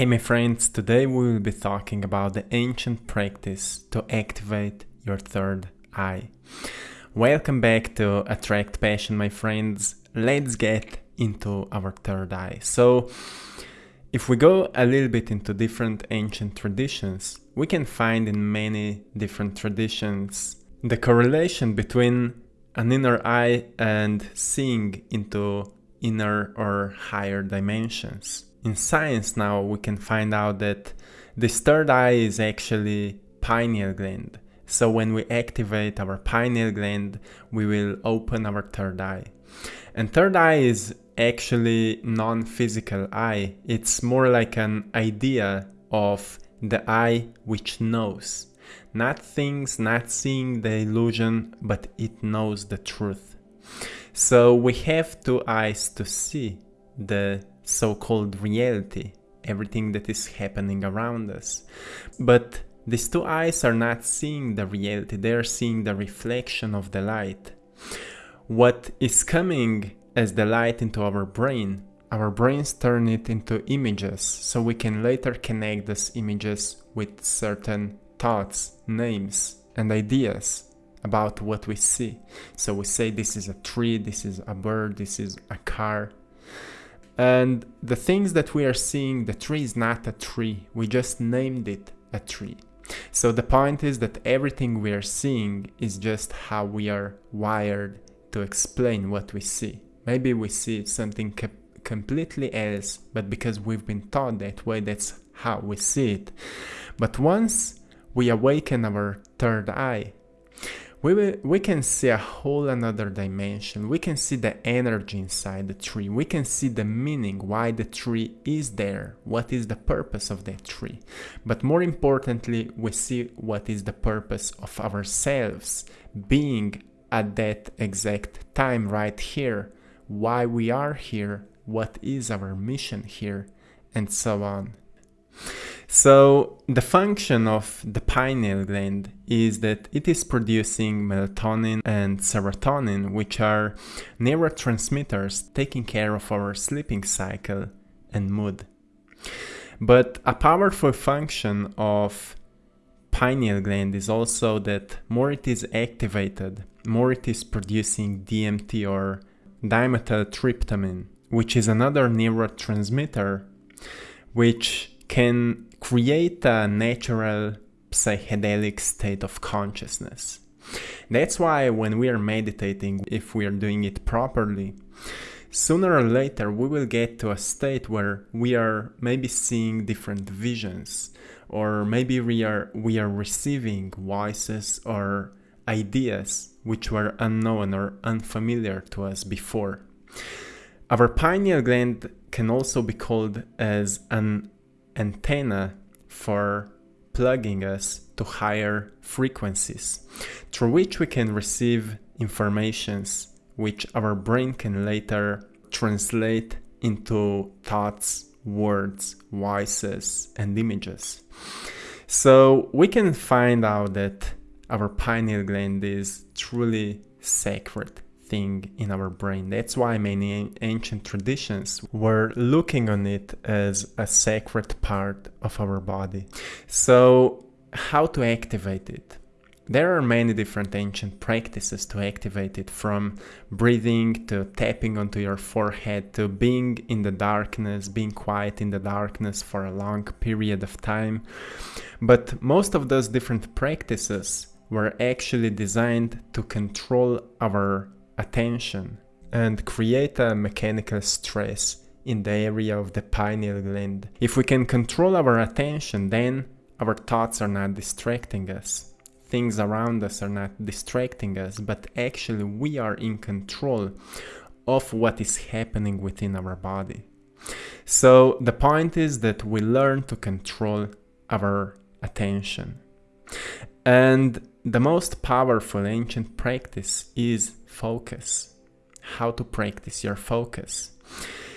Hey my friends, today we will be talking about the ancient practice to activate your third eye. Welcome back to Attract Passion my friends. Let's get into our third eye. So if we go a little bit into different ancient traditions, we can find in many different traditions the correlation between an inner eye and seeing into inner or higher dimensions. In science now we can find out that this third eye is actually pineal gland. So when we activate our pineal gland, we will open our third eye. And third eye is actually non-physical eye. It's more like an idea of the eye which knows. Not things, not seeing the illusion, but it knows the truth. So we have two eyes to see the so-called reality, everything that is happening around us. But these two eyes are not seeing the reality, they are seeing the reflection of the light. What is coming as the light into our brain, our brains turn it into images, so we can later connect these images with certain thoughts, names, and ideas about what we see. So we say this is a tree, this is a bird, this is a car. And the things that we are seeing, the tree is not a tree, we just named it a tree. So the point is that everything we are seeing is just how we are wired to explain what we see. Maybe we see something co completely else, but because we've been taught that way, that's how we see it. But once we awaken our third eye, we, we can see a whole another dimension. We can see the energy inside the tree. We can see the meaning, why the tree is there, what is the purpose of that tree. But more importantly, we see what is the purpose of ourselves being at that exact time right here, why we are here, what is our mission here, and so on. So the function of the pineal gland is that it is producing melatonin and serotonin, which are neurotransmitters taking care of our sleeping cycle and mood. But a powerful function of pineal gland is also that more it is activated, more it is producing DMT or dimethyltryptamine, which is another neurotransmitter which can create a natural psychedelic state of consciousness. That's why when we are meditating, if we are doing it properly, sooner or later we will get to a state where we are maybe seeing different visions or maybe we are we are receiving voices or ideas which were unknown or unfamiliar to us before. Our pineal gland can also be called as an antenna for plugging us to higher frequencies, through which we can receive informations which our brain can later translate into thoughts, words, voices, and images. So we can find out that our pineal gland is truly sacred thing in our brain. That's why many ancient traditions were looking on it as a sacred part of our body. So how to activate it? There are many different ancient practices to activate it from breathing to tapping onto your forehead to being in the darkness, being quiet in the darkness for a long period of time. But most of those different practices were actually designed to control our attention and create a mechanical stress in the area of the pineal gland. If we can control our attention, then our thoughts are not distracting us. Things around us are not distracting us, but actually we are in control of what is happening within our body. So the point is that we learn to control our attention. And the most powerful ancient practice is focus. How to practice your focus.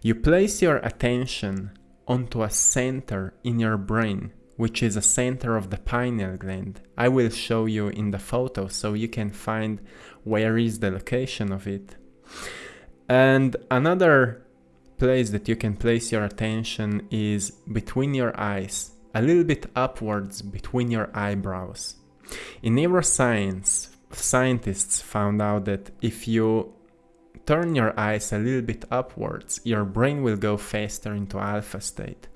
You place your attention onto a center in your brain, which is a center of the pineal gland. I will show you in the photo so you can find where is the location of it. And another place that you can place your attention is between your eyes, a little bit upwards between your eyebrows. In neuroscience, scientists found out that if you turn your eyes a little bit upwards, your brain will go faster into alpha state.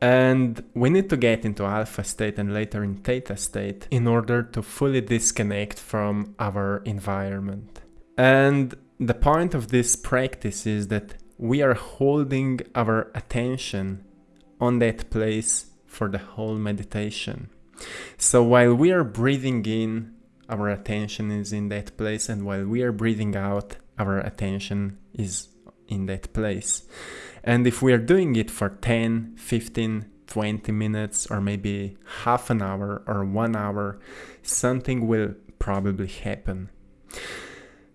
And we need to get into alpha state and later in theta state in order to fully disconnect from our environment. And the point of this practice is that we are holding our attention on that place for the whole meditation. So while we are breathing in, our attention is in that place, and while we are breathing out, our attention is in that place. And if we are doing it for 10, 15, 20 minutes, or maybe half an hour or one hour, something will probably happen.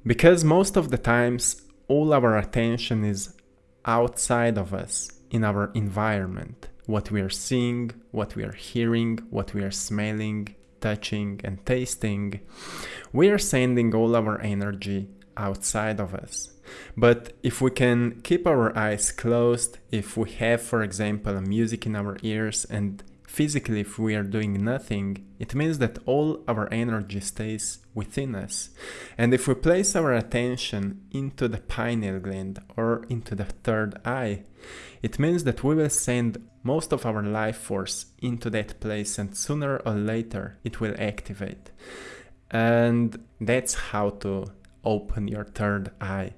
Because most of the times, all our attention is outside of us, in our environment. What we are seeing, what we are hearing, what we are smelling, touching, and tasting. We are sending all our energy outside of us. But if we can keep our eyes closed, if we have, for example, music in our ears, and physically if we are doing nothing, it means that all our energy stays within us. And if we place our attention into the pineal gland or into the third eye, it means that we will send most of our life force into that place and sooner or later it will activate. And that's how to open your third eye.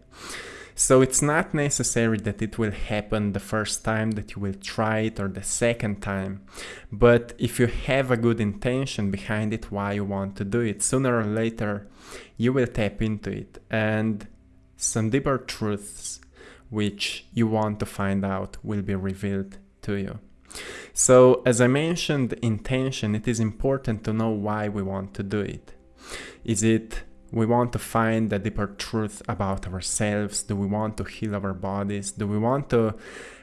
So it's not necessary that it will happen the first time that you will try it or the second time. But if you have a good intention behind it, why you want to do it, sooner or later you will tap into it and some deeper truths which you want to find out will be revealed to you. So, as I mentioned, intention, it is important to know why we want to do it. Is it we want to find a deeper truth about ourselves? Do we want to heal our bodies? Do we want to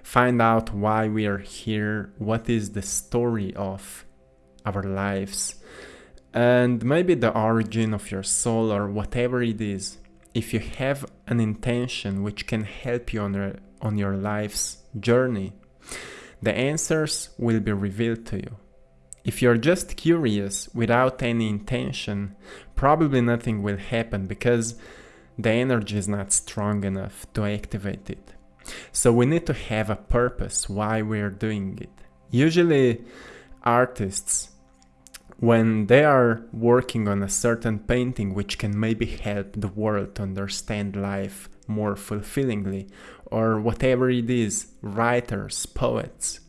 find out why we are here? What is the story of our lives? And maybe the origin of your soul or whatever it is. If you have an intention which can help you on your, on your life's journey, the answers will be revealed to you. If you're just curious without any intention, probably nothing will happen because the energy is not strong enough to activate it. So we need to have a purpose why we're doing it. Usually, artists, when they are working on a certain painting which can maybe help the world to understand life more fulfillingly, or whatever it is, writers, poets,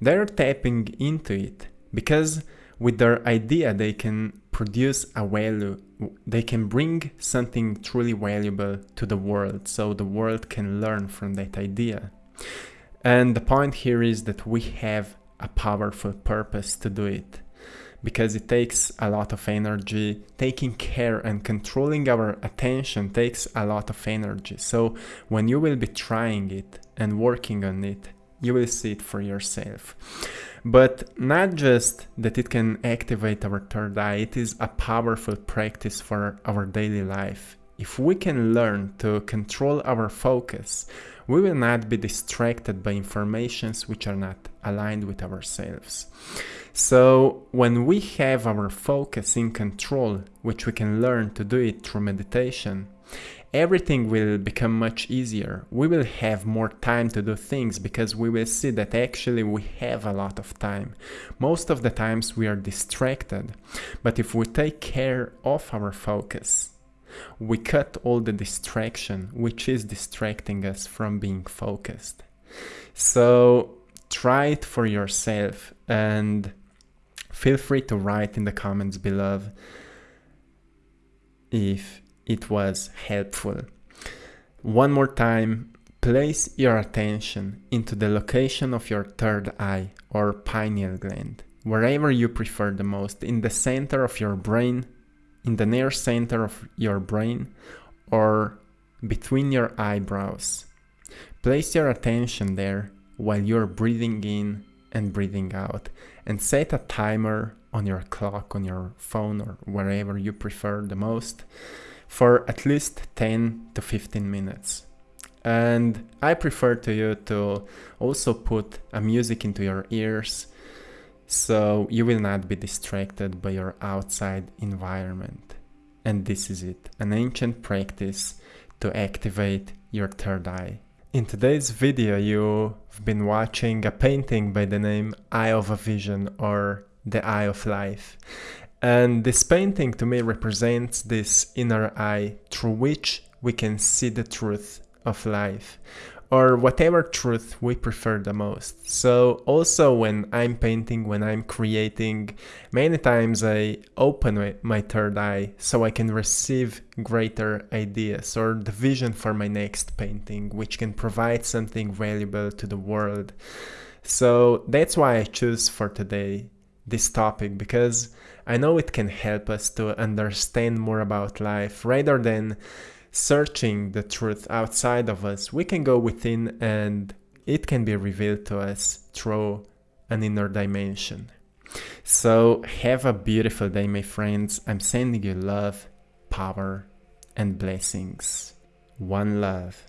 they're tapping into it because with their idea they can produce a value they can bring something truly valuable to the world so the world can learn from that idea. And the point here is that we have a powerful purpose to do it because it takes a lot of energy. Taking care and controlling our attention takes a lot of energy. So when you will be trying it and working on it you will see it for yourself but not just that it can activate our third eye, it is a powerful practice for our daily life. If we can learn to control our focus, we will not be distracted by informations which are not aligned with ourselves. So, when we have our focus in control, which we can learn to do it through meditation, everything will become much easier. We will have more time to do things because we will see that actually we have a lot of time. Most of the times we are distracted, but if we take care of our focus, we cut all the distraction which is distracting us from being focused. So try it for yourself and feel free to write in the comments below if it was helpful. One more time, place your attention into the location of your third eye or pineal gland, wherever you prefer the most, in the center of your brain, in the near center of your brain, or between your eyebrows. Place your attention there while you're breathing in and breathing out, and set a timer on your clock, on your phone, or wherever you prefer the most for at least 10 to 15 minutes. And I prefer to you to also put a music into your ears so you will not be distracted by your outside environment. And this is it, an ancient practice to activate your third eye. In today's video you've been watching a painting by the name Eye of a Vision or The Eye of Life. And this painting to me represents this inner eye through which we can see the truth of life or whatever truth we prefer the most. So also when I'm painting, when I'm creating, many times I open my third eye so I can receive greater ideas or the vision for my next painting, which can provide something valuable to the world. So that's why I choose for today this topic because I know it can help us to understand more about life rather than searching the truth outside of us, we can go within and it can be revealed to us through an inner dimension. So, have a beautiful day, my friends. I'm sending you love, power, and blessings. One love.